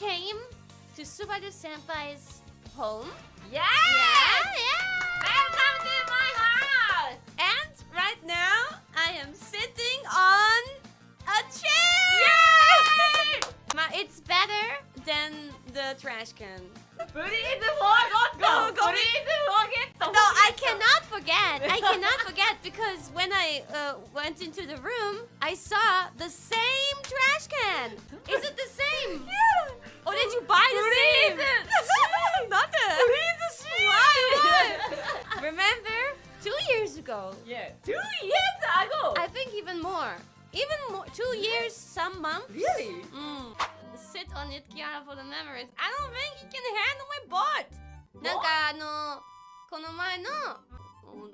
came to Subaru Senpai's home. Yeah! Yeah, yeah. Welcome to my house! And right now, I am sitting on a chair. Yay! Ma- it's better than the trash can. Please forget! Go, go. Please forget! No, I cannot forget. I cannot forget because when I uh, went into the room, I saw the same trash can. Is it the same? ago. Yeah, two years ago! I think even more. Even more. Two years, some months. Really? Mm. Sit on it, Kiara, for the memories. I don't think he can handle my butt. なんかあのこの前の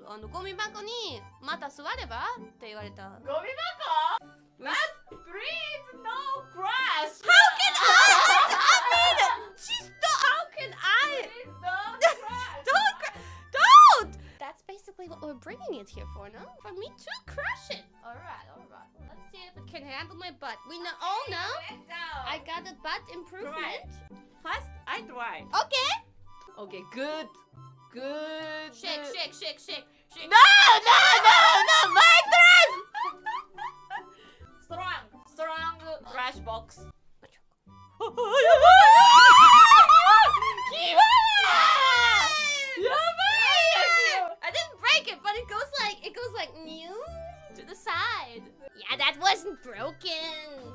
おあのゴミ箱にまた座ればって言われた。ゴミ箱 Basically what we're bringing it here for, no? For me to crush it. All right, all right. Let's see if it can handle my butt. We know, oh, all know. Let's go! I got a butt improvement. First, I try. Okay. Okay, good. Good. Shake, shake, shake, shake, shake. No, no, no, no, my turn! strong, strong trash box. Yeah, that wasn't broken.